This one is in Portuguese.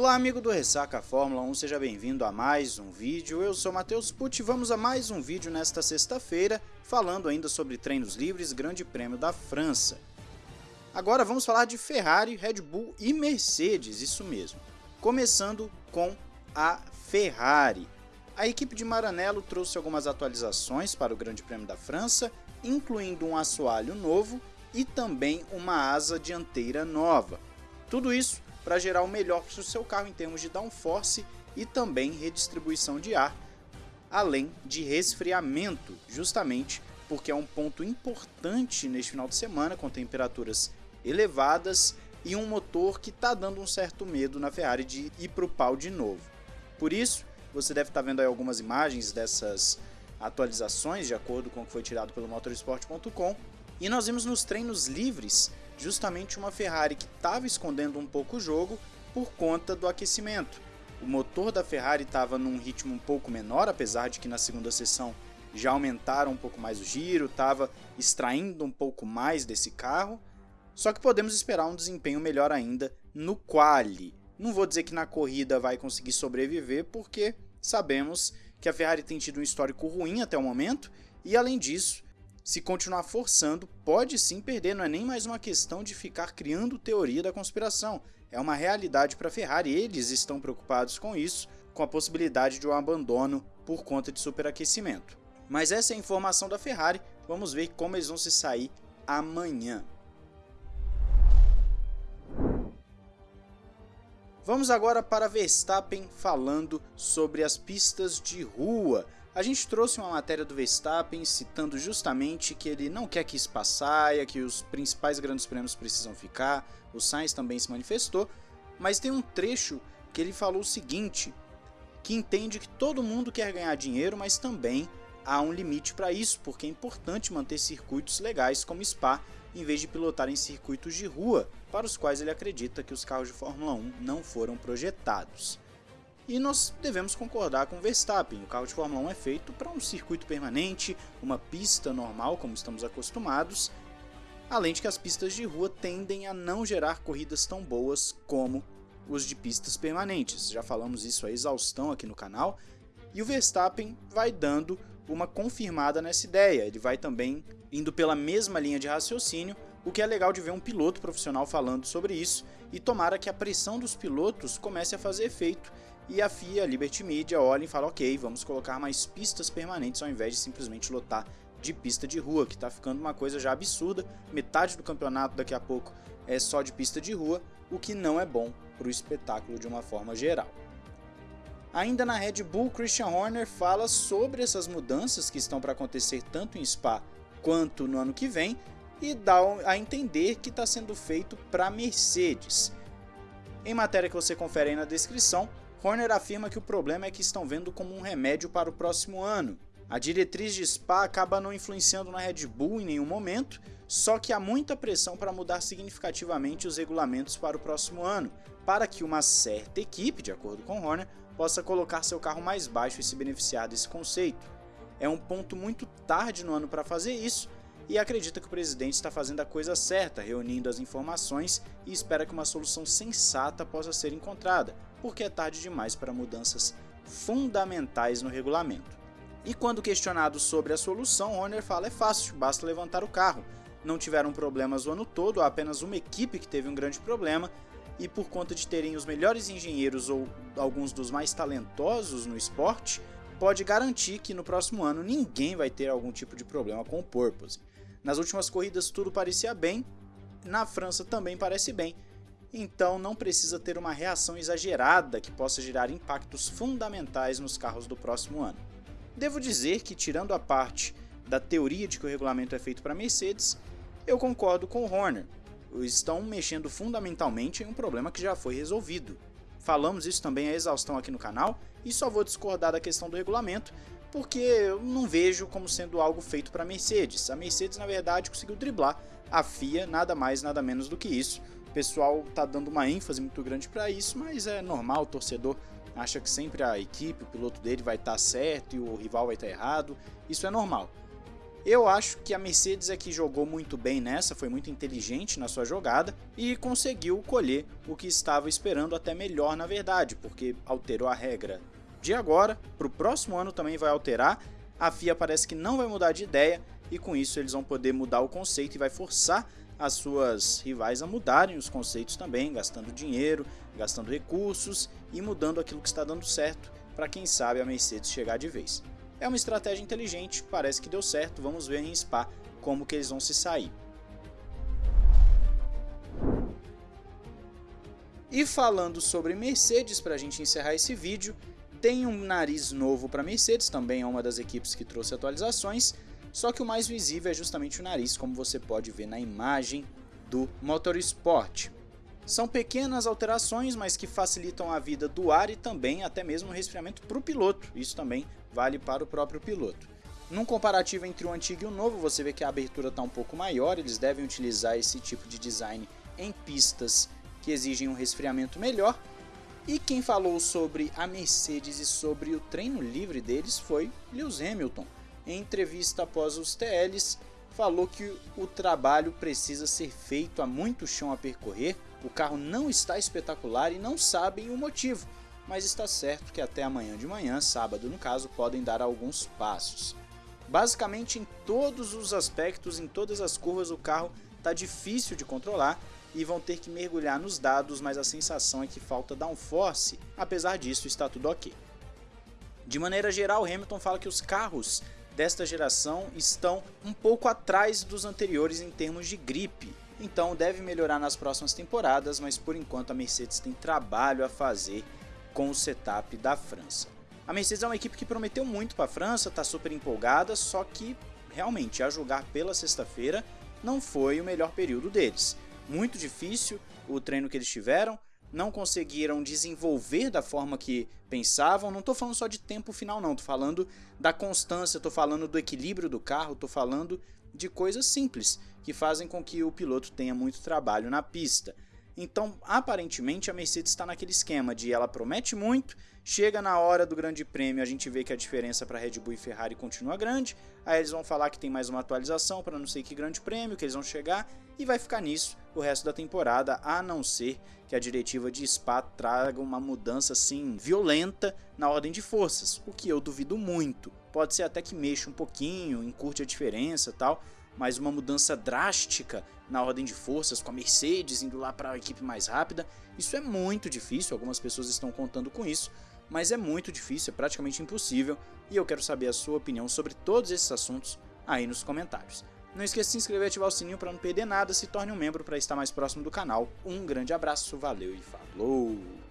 Olá amigo do Ressaca Fórmula 1, seja bem-vindo a mais um vídeo. Eu sou Matheus Pucci e vamos a mais um vídeo nesta sexta-feira, falando ainda sobre treinos livres Grande Prêmio da França. Agora vamos falar de Ferrari, Red Bull e Mercedes, isso mesmo. Começando com a Ferrari. A equipe de Maranello trouxe algumas atualizações para o Grande Prêmio da França, incluindo um assoalho novo e também uma asa dianteira nova. Tudo isso para gerar o melhor para o seu carro em termos de downforce e também redistribuição de ar, além de resfriamento, justamente porque é um ponto importante neste final de semana com temperaturas elevadas e um motor que está dando um certo medo na Ferrari de ir para o pau de novo. Por isso, você deve estar tá vendo aí algumas imagens dessas atualizações de acordo com o que foi tirado pelo motorsport.com e nós vimos nos treinos livres justamente uma Ferrari que estava escondendo um pouco o jogo por conta do aquecimento. O motor da Ferrari estava num ritmo um pouco menor, apesar de que na segunda sessão já aumentaram um pouco mais o giro, estava extraindo um pouco mais desse carro. Só que podemos esperar um desempenho melhor ainda no quali. Não vou dizer que na corrida vai conseguir sobreviver, porque sabemos que a Ferrari tem tido um histórico ruim até o momento, e além disso, se continuar forçando, pode sim perder, não é nem mais uma questão de ficar criando teoria da conspiração, é uma realidade para a Ferrari, eles estão preocupados com isso, com a possibilidade de um abandono por conta de superaquecimento. Mas essa é a informação da Ferrari, vamos ver como eles vão se sair amanhã. Vamos agora para Verstappen falando sobre as pistas de rua. A gente trouxe uma matéria do Verstappen citando justamente que ele não quer que Spa saia, que os principais grandes prêmios precisam ficar, o Sainz também se manifestou, mas tem um trecho que ele falou o seguinte, que entende que todo mundo quer ganhar dinheiro, mas também há um limite para isso, porque é importante manter circuitos legais como Spa, em vez de pilotar em circuitos de rua, para os quais ele acredita que os carros de Fórmula 1 não foram projetados. E nós devemos concordar com Verstappen, o carro de Fórmula 1 é feito para um circuito permanente, uma pista normal como estamos acostumados, além de que as pistas de rua tendem a não gerar corridas tão boas como os de pistas permanentes. Já falamos isso a exaustão aqui no canal, e o Verstappen vai dando uma confirmada nessa ideia, ele vai também indo pela mesma linha de raciocínio, o que é legal de ver um piloto profissional falando sobre isso, e tomara que a pressão dos pilotos comece a fazer efeito e a FIA, Liberty Media, olha e fala ok, vamos colocar mais pistas permanentes ao invés de simplesmente lotar de pista de rua, que está ficando uma coisa já absurda, metade do campeonato daqui a pouco é só de pista de rua, o que não é bom para o espetáculo de uma forma geral. Ainda na Red Bull, Christian Horner fala sobre essas mudanças que estão para acontecer tanto em Spa quanto no ano que vem e dá a entender que está sendo feito para Mercedes. Em matéria que você confere aí na descrição, Horner afirma que o problema é que estão vendo como um remédio para o próximo ano. A diretriz de Spa acaba não influenciando na Red Bull em nenhum momento, só que há muita pressão para mudar significativamente os regulamentos para o próximo ano, para que uma certa equipe, de acordo com Horner, possa colocar seu carro mais baixo e se beneficiar desse conceito. É um ponto muito tarde no ano para fazer isso, e acredita que o presidente está fazendo a coisa certa, reunindo as informações e espera que uma solução sensata possa ser encontrada, porque é tarde demais para mudanças fundamentais no regulamento. E quando questionado sobre a solução, Horner fala é fácil, basta levantar o carro. Não tiveram problemas o ano todo, há apenas uma equipe que teve um grande problema, e por conta de terem os melhores engenheiros ou alguns dos mais talentosos no esporte, pode garantir que no próximo ano ninguém vai ter algum tipo de problema com o Purpose. Nas últimas corridas tudo parecia bem, na França também parece bem, então não precisa ter uma reação exagerada que possa gerar impactos fundamentais nos carros do próximo ano. Devo dizer que, tirando a parte da teoria de que o regulamento é feito para Mercedes, eu concordo com o Horner. Estão mexendo fundamentalmente em um problema que já foi resolvido. Falamos isso também a exaustão aqui no canal e só vou discordar da questão do regulamento porque eu não vejo como sendo algo feito para Mercedes. A Mercedes, na verdade, conseguiu driblar a FIA, nada mais, nada menos do que isso. O pessoal está dando uma ênfase muito grande para isso, mas é normal, o torcedor acha que sempre a equipe, o piloto dele vai estar tá certo e o rival vai estar tá errado. Isso é normal. Eu acho que a Mercedes é que jogou muito bem nessa, foi muito inteligente na sua jogada e conseguiu colher o que estava esperando até melhor na verdade, porque alterou a regra de agora, para o próximo ano também vai alterar, a FIA parece que não vai mudar de ideia e com isso eles vão poder mudar o conceito e vai forçar as suas rivais a mudarem os conceitos também, gastando dinheiro, gastando recursos e mudando aquilo que está dando certo para quem sabe a Mercedes chegar de vez. É uma estratégia inteligente, parece que deu certo, vamos ver em Spa como que eles vão se sair. E falando sobre Mercedes, para a gente encerrar esse vídeo, tem um nariz novo para Mercedes, também é uma das equipes que trouxe atualizações, só que o mais visível é justamente o nariz, como você pode ver na imagem do Motorsport. São pequenas alterações, mas que facilitam a vida do ar e também até mesmo o resfriamento para o piloto. Isso também vale para o próprio piloto. Num comparativo entre o antigo e o novo, você vê que a abertura está um pouco maior, eles devem utilizar esse tipo de design em pistas que exigem um resfriamento melhor. E quem falou sobre a Mercedes e sobre o treino livre deles foi Lewis Hamilton. Em entrevista após os TLs, falou que o trabalho precisa ser feito, há muito chão a percorrer, o carro não está espetacular e não sabem o motivo, mas está certo que até amanhã de manhã, sábado no caso, podem dar alguns passos. Basicamente em todos os aspectos, em todas as curvas, o carro está difícil de controlar e vão ter que mergulhar nos dados, mas a sensação é que falta downforce, apesar disso está tudo ok. De maneira geral, Hamilton fala que os carros desta geração estão um pouco atrás dos anteriores em termos de gripe, então deve melhorar nas próximas temporadas, mas por enquanto a Mercedes tem trabalho a fazer com o setup da França. A Mercedes é uma equipe que prometeu muito para a França, está super empolgada, só que realmente a julgar pela sexta-feira não foi o melhor período deles. Muito difícil o treino que eles tiveram, não conseguiram desenvolver da forma que pensavam. Não estou falando só de tempo final, não. Estou falando da constância, estou falando do equilíbrio do carro, estou falando de coisas simples que fazem com que o piloto tenha muito trabalho na pista. Então, aparentemente, a Mercedes está naquele esquema de ela promete muito, chega na hora do grande prêmio, a gente vê que a diferença para Red Bull e Ferrari continua grande, aí eles vão falar que tem mais uma atualização para não sei que grande prêmio, que eles vão chegar, e vai ficar nisso o resto da temporada, a não ser que a diretiva de Spa traga uma mudança assim violenta na ordem de forças, o que eu duvido muito. Pode ser até que mexa um pouquinho, encurte a diferença tal, mas uma mudança drástica na ordem de forças, com a Mercedes indo lá para a equipe mais rápida, isso é muito difícil, algumas pessoas estão contando com isso, mas é muito difícil, é praticamente impossível, e eu quero saber a sua opinião sobre todos esses assuntos aí nos comentários. Não esqueça de se inscrever e ativar o sininho para não perder nada, se torne um membro para estar mais próximo do canal. Um grande abraço, valeu e falou!